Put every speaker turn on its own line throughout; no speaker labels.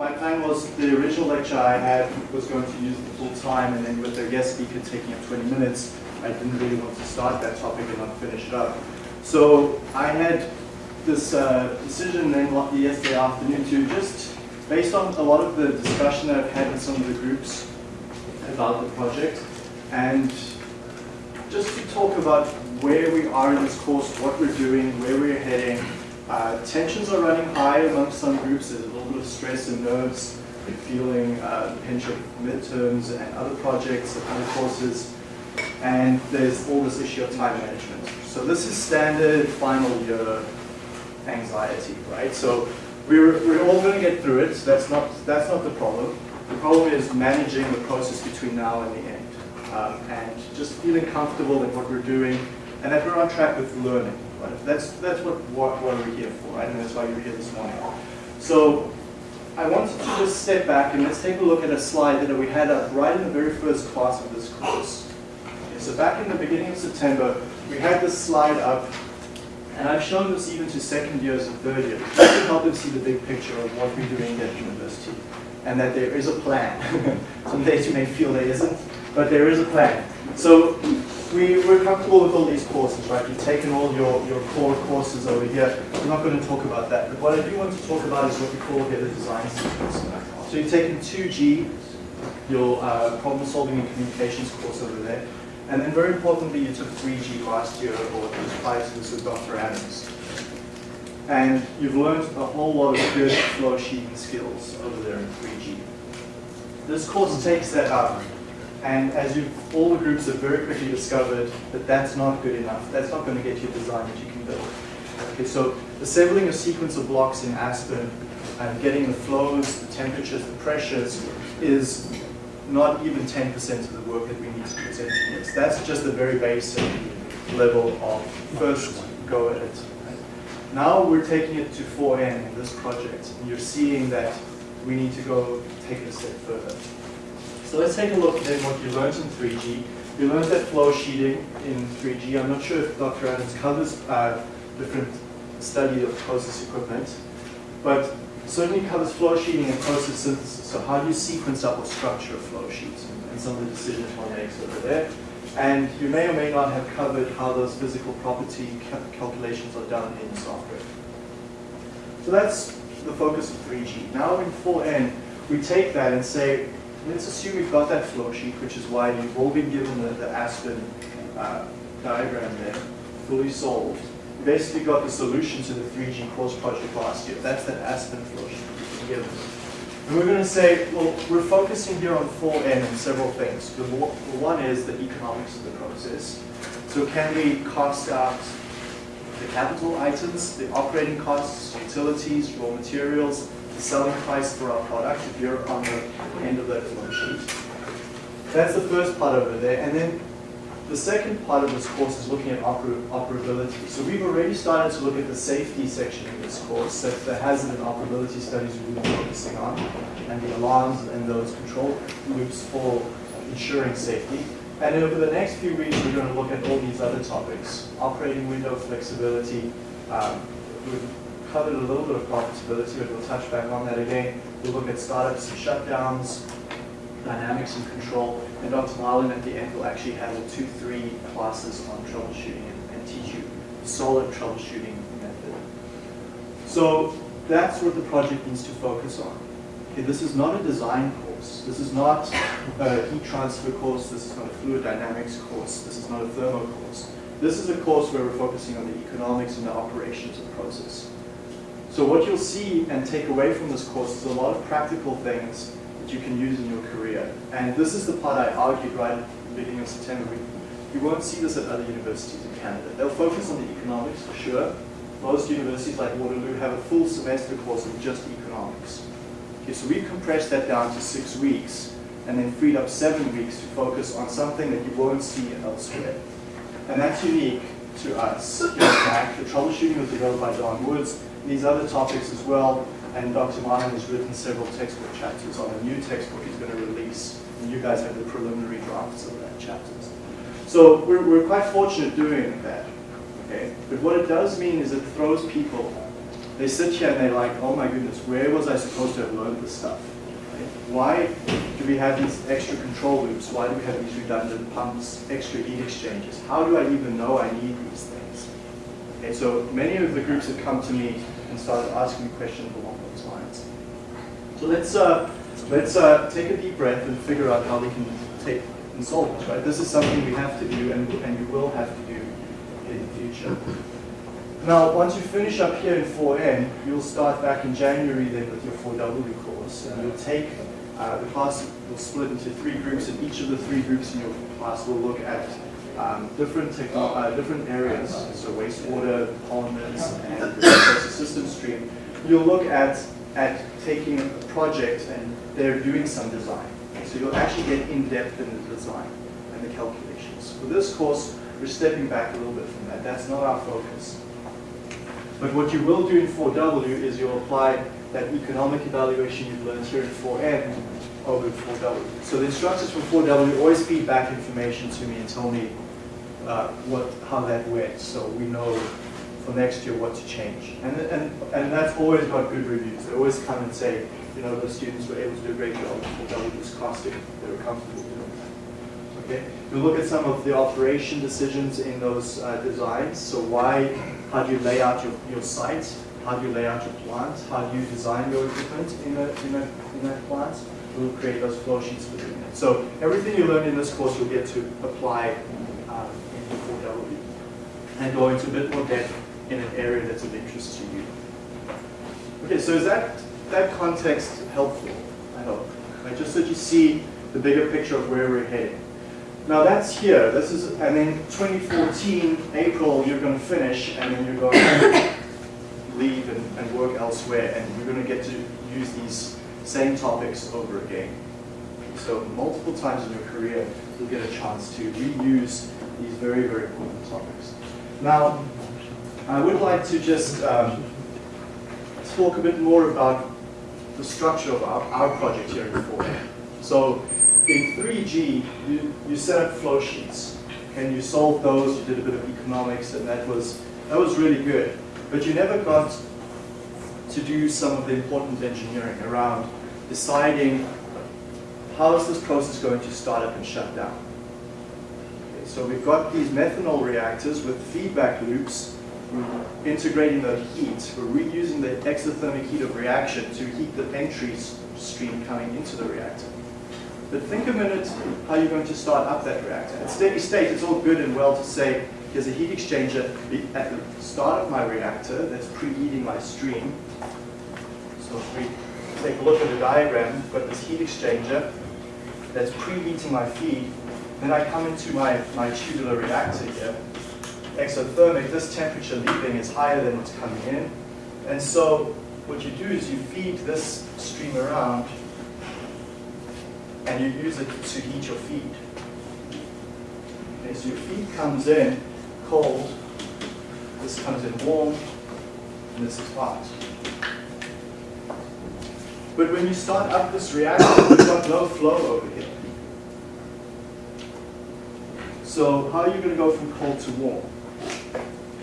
my plan was the original lecture I had was going to use the full time and then with the guest speaker taking up 20 minutes, I didn't really want to start that topic and not finish it up. So I had this uh, decision then yesterday afternoon to just, based on a lot of the discussion that I've had with some of the groups about the project, and just to talk about where we are in this course, what we're doing, where we're heading. Uh, tensions are running high amongst some groups. There's a little bit of stress and nerves, feeling uh, the pinch of midterms and other projects and other courses. And there's all this issue of time management. So this is standard final year anxiety, right? So we're, we're all going to get through it. That's not, that's not the problem. The problem is managing the process between now and the end. Um, and just feeling comfortable in what we're doing and that we're on track with learning. Right? That's, that's what, what, what we're here for, right? And that's why you're here this morning. So I wanted to just step back and let's take a look at a slide that we had up right in the very first class of this course. Okay, so back in the beginning of September, we had this slide up and I've shown this even to second years and third years, just to help them see the big picture of what we're doing at university and that there is a plan. Some days you may feel there isn't, but there is a plan. So we, we're comfortable with all these courses, right? You've taken all your, your core courses over here. We're not going to talk about that. But what I do want to talk about is what we call here the design sequence. So you've taken 2G, your uh, problem solving and communications course over there. And then very importantly, you took 3G last year, or just prior to this with Dr. Adams. And you've learned a whole lot of good flow sheeting skills over there in 3G. This course takes that up and as you all the groups have very quickly discovered that that's not good enough. That's not going to get you a design that you can build. Okay, so assembling a sequence of blocks in Aspen and getting the flows, the temperatures, the pressures is not even 10% of the work that we need to do engineers. That's just the very basic level of first go at it. Now we're taking it to 4N in this project, and you're seeing that we need to go take it a step further. So let's take a look at what you learned in 3G. You learned that flow sheeting in 3G. I'm not sure if Dr. Adams covers uh, different study of process equipment, but certainly covers flow sheeting and process synthesis. So how do you sequence up or structure a flow sheet and some of the decisions one makes over there. And you may or may not have covered how those physical property calculations are done in software. So that's the focus of 3G. Now in 4N, we take that and say, let's assume we've got that flow sheet, which is why you've all been given the, the Aspen uh, diagram there, fully solved. You basically got the solution to the 3G course project last year. That's that Aspen flow sheet given. And we're going to say, well, we're focusing here on 4N and several things. The one is the economics of the process. So can we cost out the capital items, the operating costs, utilities, raw materials, the selling price for our product if you're on the end of that flow sheet. That's the first part over there. And then the second part of this course is looking at oper operability. So we've already started to look at the safety section in this course, the hazard and operability studies we've been focusing on, and the alarms and those control loops for ensuring safety. And over the next few weeks, we're going to look at all these other topics, operating window flexibility, um, covered a little bit of profitability, but we'll touch back on that again. We'll look at startups and shutdowns, dynamics and control, and Dr. Marlin at the end will actually have two, three classes on troubleshooting and, and teach you solid troubleshooting method. So that's what the project needs to focus on. Okay, this is not a design course. This is not a heat transfer course. This is not a fluid dynamics course. This is not a thermo course. This is a course where we're focusing on the economics and the operations of the process. So what you'll see and take away from this course is a lot of practical things that you can use in your career. And this is the part I argued right at the beginning of September. You won't see this at other universities in Canada. They'll focus on the economics for sure. Most universities like Waterloo have a full semester course of just economics. Okay, so we've compressed that down to six weeks and then freed up seven weeks to focus on something that you won't see elsewhere. And that's unique to us. In fact, the troubleshooting was developed by Don Woods, these other topics as well. And Dr. Marlin has written several textbook chapters on a new textbook he's going to release. And you guys have the preliminary drafts of that chapters. So we're, we're quite fortunate doing that. Okay? But what it does mean is it throws people they sit here and they're like, oh my goodness, where was I supposed to have learned this stuff? Why do we have these extra control loops? Why do we have these redundant pumps, extra heat exchangers? How do I even know I need these things? Okay, so many of the groups have come to me and started asking questions along those lines. So let's uh, let's uh, take a deep breath and figure out how we can take and solve this. Right, this is something we have to do and and you will have to do in the future. Now, once you finish up here in 4N, you'll start back in January then with your 4W course, and you'll take uh, the class will split into three groups, and each of the three groups in your class will look at um, different uh, different areas, so wastewater, polymers, and the process system stream. You'll look at at taking a project and they're doing some design. So you'll actually get in depth in the design and the calculations. For this course, we're stepping back a little bit from that. That's not our focus. But what you will do in 4W is you'll apply that economic evaluation you've learned here in 4N in 4W. So the instructors from 4W always feed back information to me and tell me uh, what how that went, so we know for next year what to change. And, and, and that's always got good reviews. They always come and say, you know, the students were able to do a great job with 4W this costing. They were comfortable doing that. Okay? We'll look at some of the operation decisions in those uh, designs. So why how do you lay out your, your site? How do you lay out your plant? How do you design your equipment in a, in a, in a plant? We'll create those flow sheets for that. So everything you learn in this course you'll get to apply um, in 4W and go into a bit more depth in an area that's of interest to you. Okay, so is that, that context helpful? I hope. Right, just so you see the bigger picture of where we're heading. Now that's here. This is, and then 2014, April, you're going to finish, and then you're going to leave and, and work elsewhere, and you're going to get to use these same topics over again. So multiple times in your career, you'll get a chance to reuse these very, very important topics. Now, I would like to just um, talk a bit more about the structure of our, our project here in 4 So in 3G, you, you set up flow sheets and you solved those, you did a bit of economics and that was, that was really good. But you never got to do some of the important engineering around deciding how is this process going to start up and shut down. Okay, so we've got these methanol reactors with feedback loops integrating the heat, we're reusing the exothermic heat of reaction to heat the entry stream coming into the reactor. But think a minute how you're going to start up that reactor. At steady state, it's all good and well to say, here's a heat exchanger at the start of my reactor that's preheating my stream. So if we take a look at the diagram, we've got this heat exchanger that's preheating my feed. Then I come into my, my tubular reactor here. Exothermic, this temperature leaving is higher than what's coming in. And so what you do is you feed this stream around and you use it to heat your feed. Okay, so your feed comes in cold, this comes in warm, and this is hot. But when you start up this reactor, you've got no flow over here. So how are you going to go from cold to warm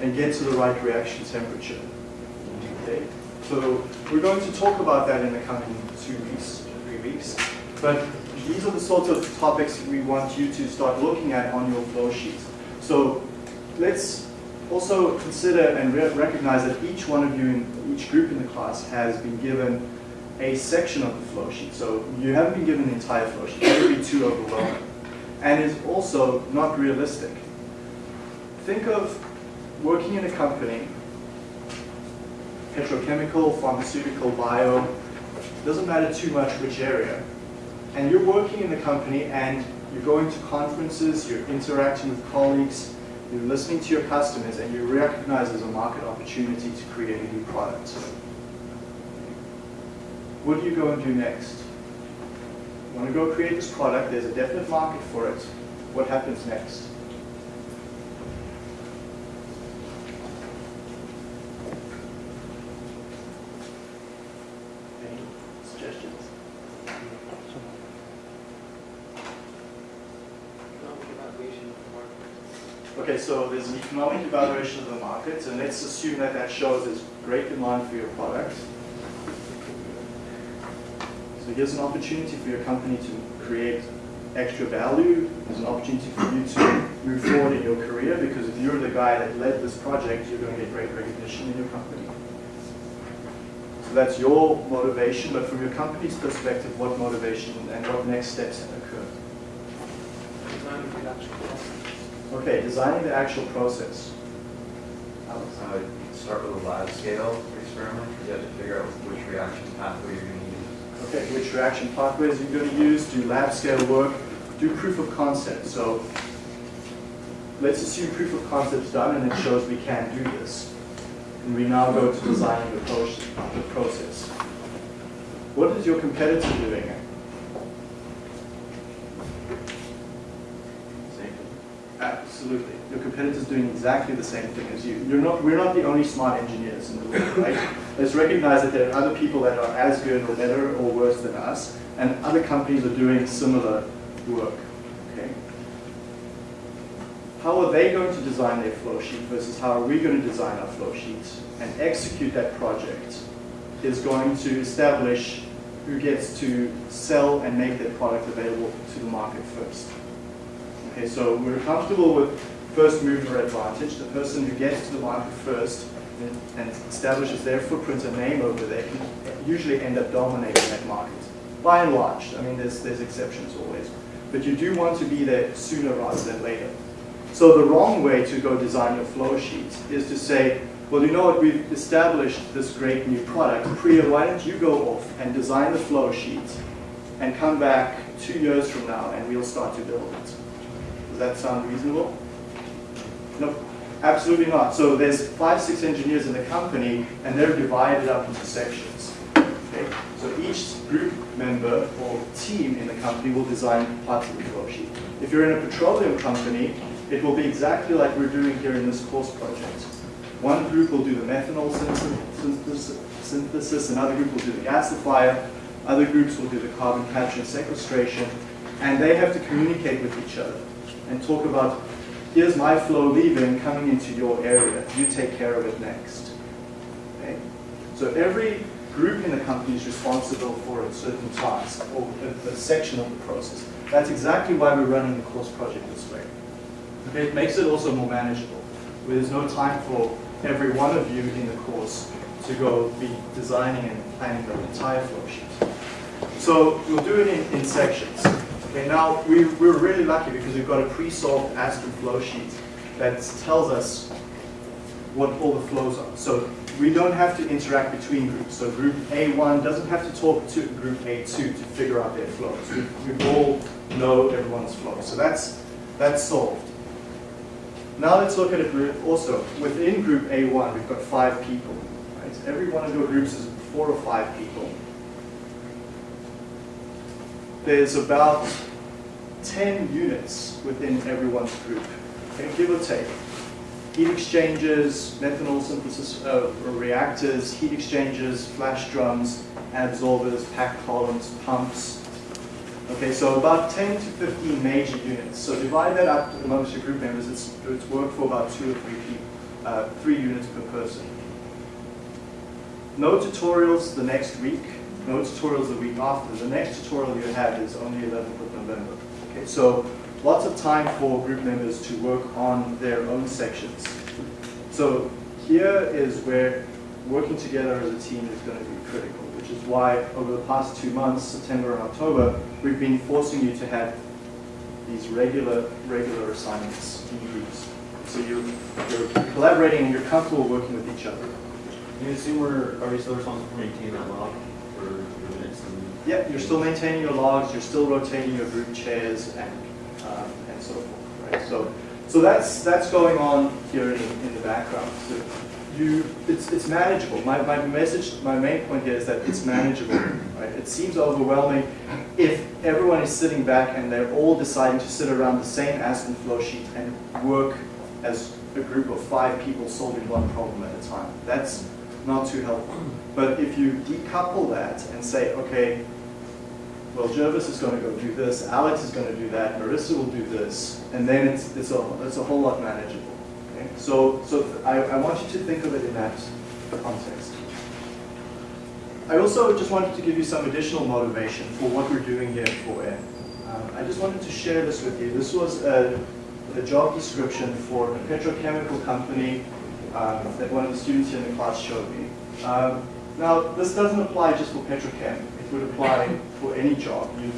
and get to the right reaction temperature? Okay. So we're going to talk about that in the coming two weeks, three weeks. But these are the sorts of topics we want you to start looking at on your flow sheet. So let's also consider and re recognize that each one of you in each group in the class has been given a section of the flow sheet. So you haven't been given the entire flow sheet. That would be too overwhelming. And is also not realistic. Think of working in a company, petrochemical, pharmaceutical, bio, doesn't matter too much which area, and you're working in the company and you're going to conferences, you're interacting with colleagues, you're listening to your customers, and you recognize there's a market opportunity to create a new product. What do you go and do next? You want to go create this product, there's a definite market for it. What happens next? Any suggestions? Okay, so there's an economic evaluation of the market, and let's assume that that shows there's great demand for your product. So here's an opportunity for your company to create extra value. There's an opportunity for you to move forward in your career because if you're the guy that led this project, you're going to get great recognition in your company. So that's your motivation, but from your company's perspective, what motivation and what next steps occur?
Designing the actual process.
Okay, designing the actual process. I
would Start with a lab scale experiment, you have to figure out which reaction pathway you're going to use.
Okay, which reaction pathways you're going to use, do lab scale work, do proof of concept. So let's assume proof of concept's done and it shows we can do this. And we now go to designing the, pro the process. What is your competitor doing? Absolutely. Your competitor's doing exactly the same thing as you. You're not, we're not the only smart engineers in the world, right? Let's recognize that there are other people that are as good or better or worse than us, and other companies are doing similar work, okay? How are they going to design their flow sheet versus how are we going to design our flow sheet and execute that project is going to establish who gets to sell and make their product available to the market first. Okay, so we're comfortable with first mover advantage. The person who gets to the market first and establishes their footprint and name over there can usually end up dominating that market. By and large, I mean, there's, there's exceptions always. But you do want to be there sooner rather than later. So the wrong way to go design your flow sheet is to say, well, you know what, we've established this great new product. Priya, why don't you go off and design the flow sheet and come back two years from now and we'll start to build it. Does that sound reasonable? No, absolutely not. So there's five, six engineers in the company and they're divided up into sections. Okay? So each group member or team in the company will design parts of the flow sheet. If you're in a petroleum company, it will be exactly like we're doing here in this course project. One group will do the methanol synthesis, another group will do the gasifier, other groups will do the carbon capture and sequestration, and they have to communicate with each other and talk about, here's my flow leaving, coming into your area, you take care of it next. Okay? So every group in the company is responsible for a certain task or a, a section of the process. That's exactly why we're running the course project this way. Okay, it makes it also more manageable, there's no time for every one of you in the course to go be designing and planning the entire flow sheet. So we'll do it in, in sections. Okay, now we, we're really lucky because we've got a pre-solved Aspen flow sheet that tells us what all the flows are. So we don't have to interact between groups. So group A1 doesn't have to talk to group A2 to figure out their flows. We, we all know everyone's flow. So that's, that's solved. Now let's look at a group also. Within group A1, we've got five people. Right? Every one of your groups is four or five people. There's about 10 units within everyone's group, okay, give or take. Heat exchangers, methanol synthesis uh, reactors, heat exchangers, flash drums, absorbers, packed columns, pumps, Okay, so about 10 to 15 major units. So divide that up amongst your group members. It's, it's work for about two or three people, uh, three units per person. No tutorials the next week. No tutorials the week after. The next tutorial you have is only 11th of November. Okay, so lots of time for group members to work on their own sections. So here is where working together as a team is going to be critical which is why over the past two months, September and October, we've been forcing you to have these regular, regular assignments in groups. So you're, you're collaborating and you're comfortable working with each other.
You assume we're, are we still responsible for maintaining that log for
yeah, you're still maintaining your logs, you're still rotating your group chairs and, um, and so forth, right? So, so that's, that's going on here in, in the background. So you, it's, it's manageable. My, my message, my main point here is that it's manageable. Right? It seems overwhelming if everyone is sitting back and they're all deciding to sit around the same Aspen flow sheet and work as a group of five people solving one problem at a time. That's not too helpful. But if you decouple that and say, okay, well, Jervis is going to go do this, Alex is going to do that, Marissa will do this, and then it's, it's, a, it's a whole lot manageable. Okay? So, so I, I want you to think of it in that context. I also just wanted to give you some additional motivation for what we're doing here 4N. Um, I just wanted to share this with you. This was a, a job description for a petrochemical company um, that one of the students here in the class showed me. Um, now, this doesn't apply just for petrochem. It would apply for any job. You'd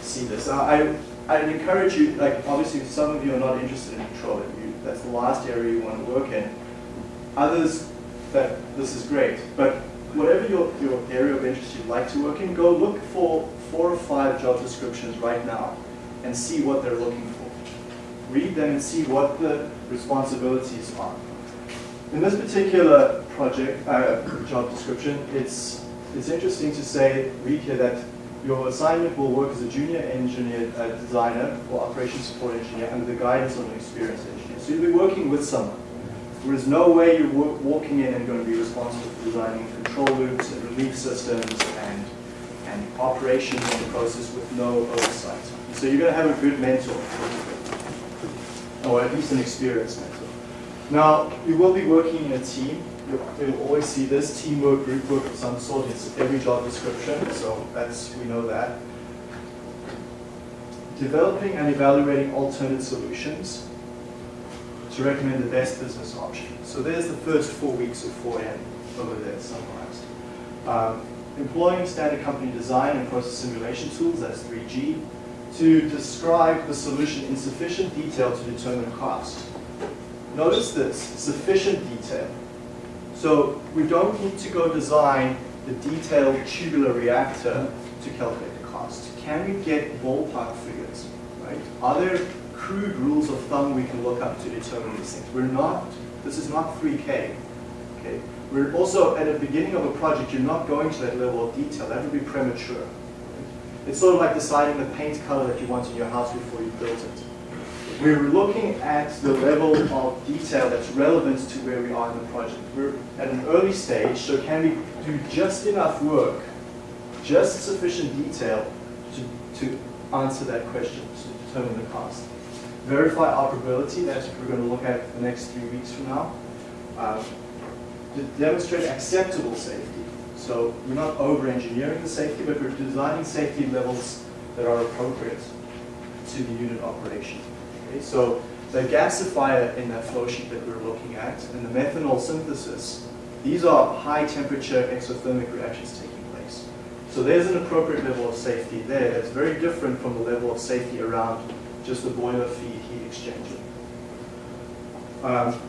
see this. Now, I, I'd encourage you, like obviously some of you are not interested in petroleum. You, that's the last area you want to work in. Others, that this is great. But whatever your, your area of interest you'd like to work in, go look for four or five job descriptions right now and see what they're looking for. Read them and see what the responsibilities are. In this particular project, uh, job description, it's, it's interesting to say, read here that your assignment will work as a junior engineer, uh, designer or operations support engineer under the guidance of an experienced engineer. So you'll be working with someone. There is no way you're walking in and going to be responsible for designing control loops and relief systems and, and operations of the process with no oversight. So you're going to have a good mentor, or at least an experienced mentor. Now, you will be working in a team. You'll, always see this teamwork, group work of some sort. It's every job description, so that's we know that. Developing and evaluating alternate solutions to recommend the best business option. So there's the first four weeks of 4N over there summarized. Um, employing standard company design and process simulation tools, that's 3G, to describe the solution in sufficient detail to determine cost. Notice this, sufficient detail. So we don't need to go design the detailed tubular reactor to calculate the cost. Can we get ballpark figures, right? Are there crude rules of thumb we can look up to determine these things? We're not, this is not 3K, okay? We're also, at the beginning of a project, you're not going to that level of detail. That would be premature. It's sort of like deciding the paint color that you want in your house before you build it. We're looking at the level of detail that's relevant to where we are in the project. We're at an early stage, so can we do just enough work, just sufficient detail to, to answer that question, to determine the cost. Verify operability, that's what we're going to look at the next three weeks from now. Um, to demonstrate acceptable safety. So we're not over-engineering the safety, but we're designing safety levels that are appropriate to the unit operation. Okay, so the gasifier in that flow sheet that we're looking at and the methanol synthesis, these are high temperature exothermic reactions taking place. So there's an appropriate level of safety there that's very different from the level of safety around just the boiler feed heat exchanger. Um,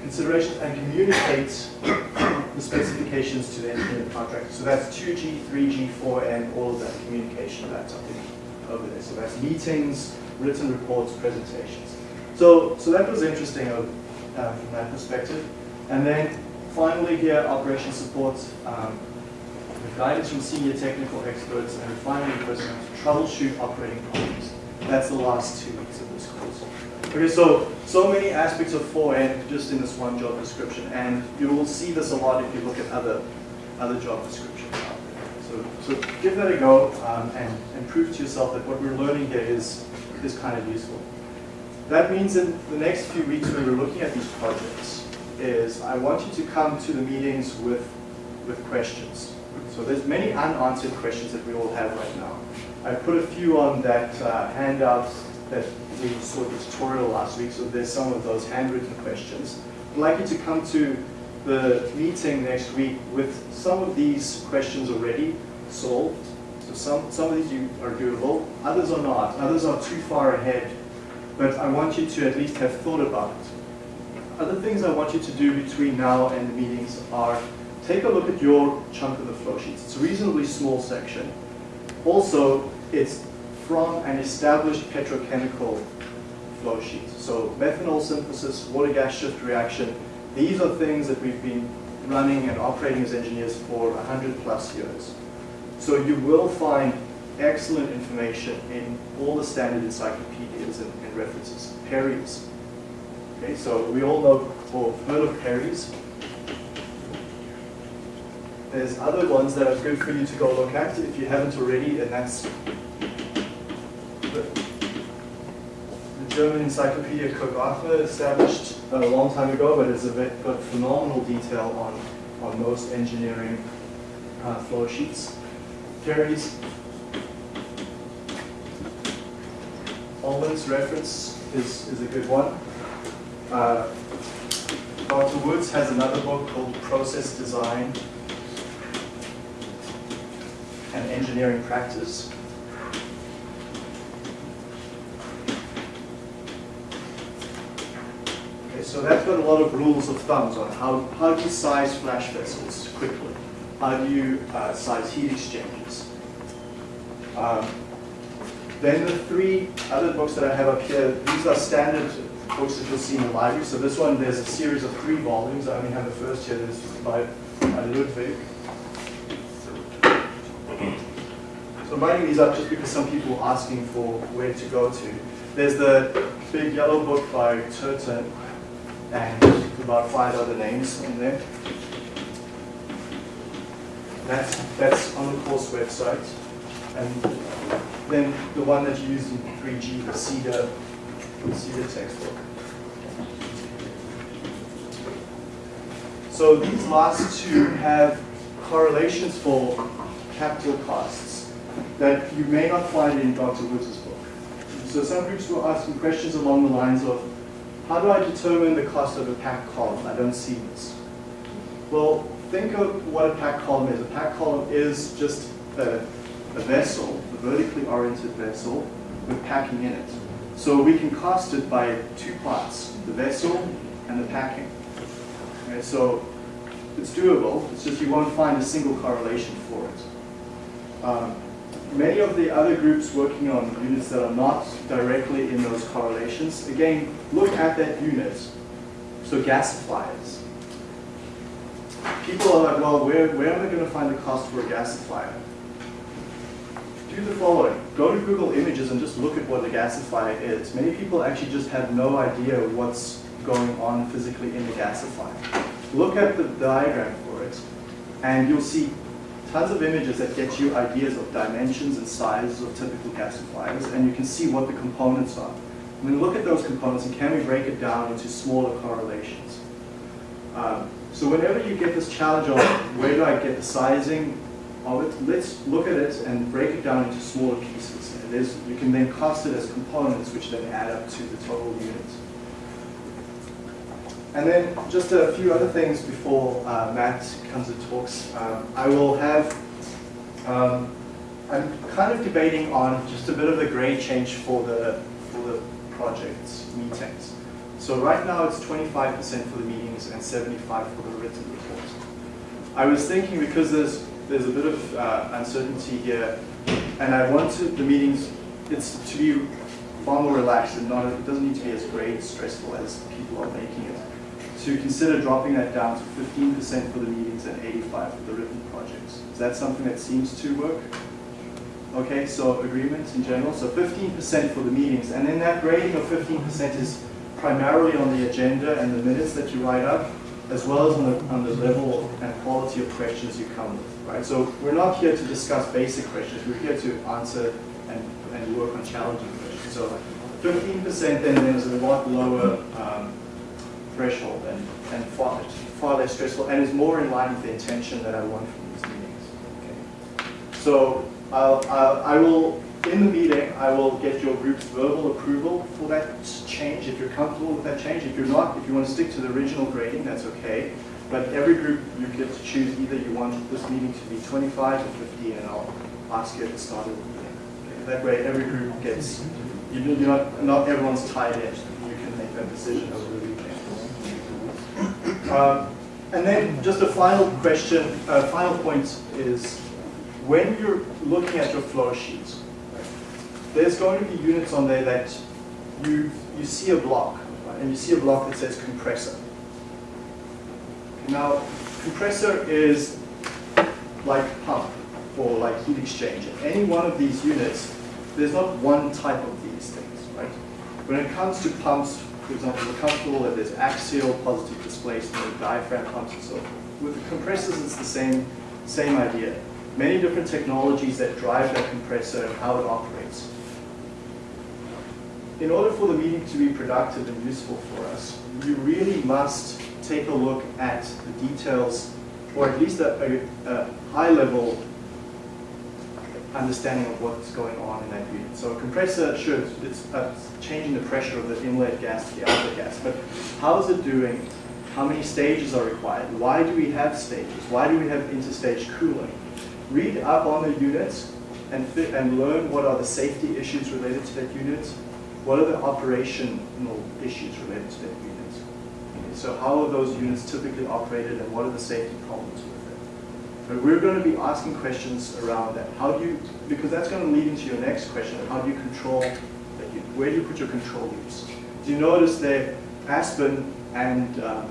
considerations and communicate the specifications to the independent contractor. So that's 2G, 3G, 4, and all of that communication that's up in, over there. So that's meetings, written reports, presentations. So, so that was interesting uh, from that perspective. And then finally here, operation support, um, guidance from senior technical experts, and finally personnel to troubleshoot operating problems. That's the last two weeks of this course. Okay, so, so many aspects of 4N just in this one job description, and you will see this a lot if you look at other, other job descriptions out there. So, so give that a go um, and, and prove to yourself that what we're learning here is, is kind of useful. That means in the next few weeks when we're looking at these projects is I want you to come to the meetings with, with questions. So there's many unanswered questions that we all have right now. I put a few on that uh, handout that we saw the tutorial last week, so there's some of those handwritten questions. I'd like you to come to the meeting next week with some of these questions already solved. So some, some of these you are doable, others are not. Others are too far ahead, but I want you to at least have thought about it. Other things I want you to do between now and the meetings are take a look at your chunk of the flow sheets. It's a reasonably small section. Also, it's from an established petrochemical flow sheet. So methanol synthesis, water gas shift reaction, these are things that we've been running and operating as engineers for 100 plus years. So you will find excellent information in all the standard encyclopedias and, and references. Perry's. Okay, so we all know or heard of Perry's. there's other ones that are good for you to go look at if you haven't already, and that's the, German Encyclopedia Kogartner established a long time ago, but it's a bit, got phenomenal detail on, on most engineering uh, flow sheets. Terry's Ullmann's reference is, is a good one. Uh, Dr. Woods has another book called Process Design and Engineering Practice. Okay, so that's got a lot of rules of thumbs on how, how you size flash vessels quickly? How you uh, size heat exchangers? Um, then the three other books that I have up here, these are standard books that you'll see in the library. So this one, there's a series of three volumes. I only have the first here. This is by, by Ludwig. So I'm writing these up just because some people are asking for where to go to. There's the big yellow book by Turton and about five other names in there. That's, that's on the course website. And then the one that you use in 3G, the CEDA, the CEDA textbook. So these last two have correlations for capital costs that you may not find in Dr. Woods' book. So some groups were asking questions along the lines of, how do I determine the cost of a packed column? I don't see this. Well, think of what a packed column is. A packed column is just a, a vessel, a vertically oriented vessel with packing in it. So we can cost it by two parts, the vessel and the packing. Okay, so it's doable, it's just you won't find a single correlation for it. Um, many of the other groups working on units that are not directly in those correlations, again, look at that unit. So gasifiers. People are like, well, where, where am I going to find the cost for a gasifier? Do the following. Go to Google Images and just look at what a gasifier is. Many people actually just have no idea what's going on physically in the gasifier. Look at the diagram for it, and you'll see tons of images that get you ideas of dimensions and sizes of typical gasifiers, and you can see what the components are. And then look at those components and can we break it down into smaller correlations. Um, so whenever you get this challenge of where do I get the sizing of it, let's look at it and break it down into smaller pieces. And there's, you can then cost it as components which then add up to the total unit. And then just a few other things before uh, Matt comes and talks. Um, I will have, um, I'm kind of debating on just a bit of a grade change for the, for the project meetings. So right now it's 25% for the meetings and 75 for the written report. I was thinking because there's, there's a bit of uh, uncertainty here and I wanted the meetings, it's to be far more relaxed and not, it doesn't need to be as grade stressful as people are making it to consider dropping that down to 15% for the meetings and 85 for the written projects. Is that something that seems to work? Okay, so agreement in general. So 15% for the meetings. And then that grading of 15% is primarily on the agenda and the minutes that you write up, as well as on the, on the level and quality of questions you come with. Right? So we're not here to discuss basic questions. We're here to answer and, and work on challenging questions. So 15% then is a lot lower um, threshold and, and far, far less stressful and is more in line with the intention that I want from these meetings. Okay. So I'll, I'll, I will, in the meeting, I will get your group's verbal approval for that change if you're comfortable with that change. If you're not, if you want to stick to the original grading, that's okay. But every group, you get to choose either you want this meeting to be 25 or 50 and I'll ask you at the start of the meeting. Okay. That way every group gets, you're not, not everyone's tied in. You can make that decision over the weekend. Um, and then just a final question, uh, final point is when you're looking at your flow sheets, there's going to be units on there that you, you see a block, right? and you see a block that says compressor. Now, compressor is like pump or like heat exchanger. Any one of these units, there's not one type of these things, right? When it comes to pumps, for example, we're comfortable that there's axial positive displacement, diaphragm pumps and so forth. With compressors, it's the same, same idea. Many different technologies that drive that compressor and how it operates. In order for the meeting to be productive and useful for us, you really must take a look at the details, or at least a, a, a high-level understanding of what's going on in that unit. So a compressor should, it's uh, changing the pressure of the inlet gas to the outlet gas, but how is it doing? How many stages are required? Why do we have stages? Why do we have interstage cooling? Read up on the units and, and learn what are the safety issues related to that unit. What are the operational issues related to that unit? Okay, so how are those units typically operated and what are the safety problems with it? But we're going to be asking questions around that. How do you, because that's going to lead into your next question, how do you control that unit? Where do you put your control loops? Do you notice that Aspen and um,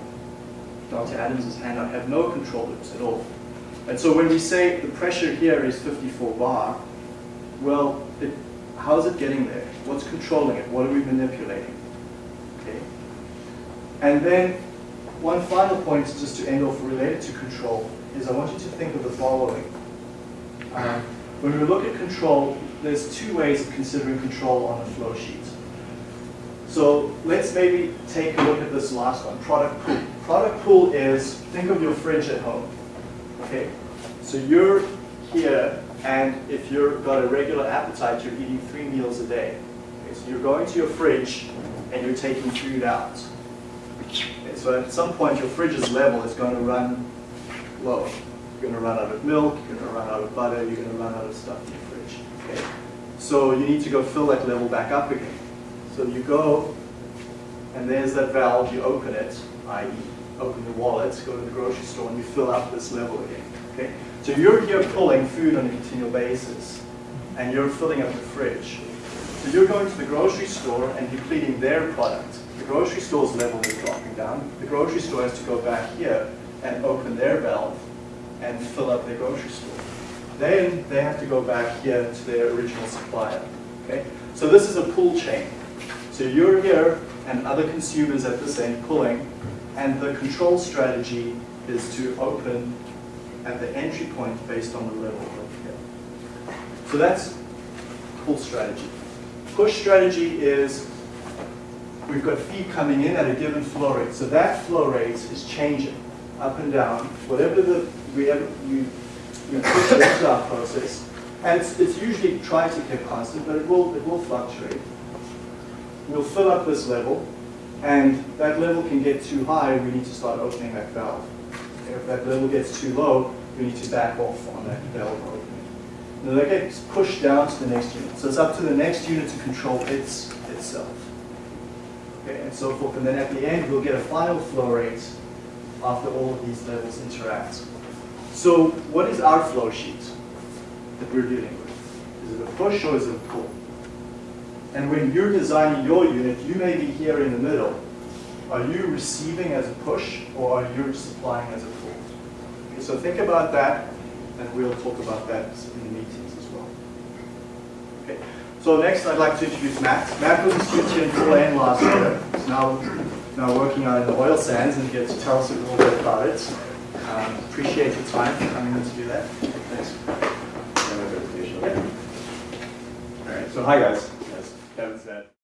Dr. Adams' handout have no control loops at all? And so when we say the pressure here is 54 bar, well, it, how is it getting there? What's controlling it? What are we manipulating? Okay. And then one final point, just to end off related to control, is I want you to think of the following. Um, when we look at control, there's two ways of considering control on a flow sheet. So let's maybe take a look at this last one, product pool. Product pool is, think of your fridge at home. Okay, so you're here, and if you've got a regular appetite, you're eating three meals a day. Okay, so you're going to your fridge, and you're taking food out. Okay, so at some point, your fridge's level is going to run low. You're going to run out of milk, you're going to run out of butter, you're going to run out of stuff in your fridge. Okay, so you need to go fill that level back up again. So you go, and there's that valve, you open it, i.e. open your wallet, go to the grocery store, and you fill up this level again. Okay? So you're here pulling food on a continual basis, and you're filling up the fridge. So you're going to the grocery store and depleting their product. The grocery store's level is dropping down. The grocery store has to go back here and open their valve and fill up their grocery store. Then they have to go back here to their original supplier. Okay? So this is a pull chain. So you're here and other consumers at the same pulling, and the control strategy is to open at the entry point based on the level of here. So that's pull strategy. Push strategy is we've got feed coming in at a given flow rate. So that flow rate is changing up and down, whatever the we have, you, you push into our process. And it's, it's usually try to keep constant, but it will, it will fluctuate. We'll fill up this level, and that level can get too high, we need to start opening that valve. If that level gets too low, we need to back off on that valve opening. Now that gets pushed down to the next unit. So it's up to the next unit to control its itself. Okay, and so forth. And then at the end, we'll get a final flow rate after all of these levels interact. So what is our flow sheet that we're dealing with? Is it a push or is it a pull? And when you're designing your unit, you may be here in the middle. Are you receiving as a push or are you supplying as a pull? Okay, so think about that and we'll talk about that in the meetings as well. Okay. So next I'd like to introduce Matt. Matt was a student here in 4N last year. He's now, now working out in the oil sands and he gets to tell us a little bit about it. Um, appreciate your time for coming in to do that. Thanks.
All right, so hi guys.
As Kevin said.